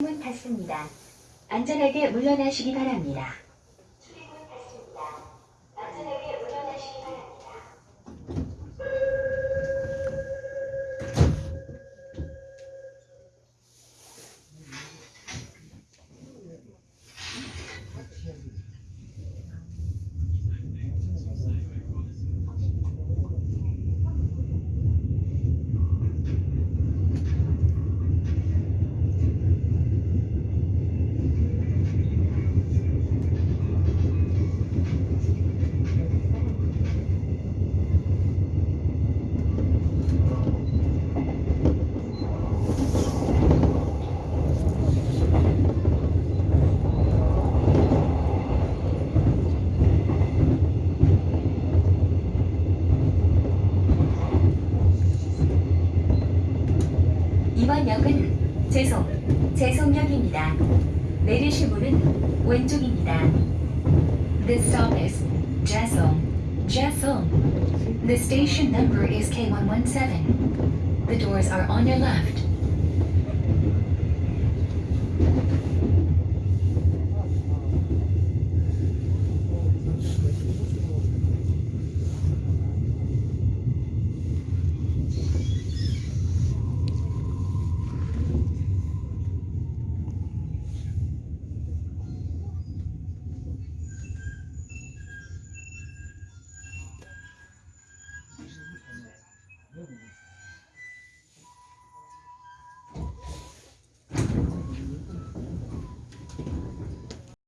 문 닫습니다. 안전하게 물러나시기 바랍니다. 이번 역은 재송, 재송역입니다. 내리실 문은 왼쪽입니다. This stop is Jasong, Jasong. The station number is K117. The doors are on your left.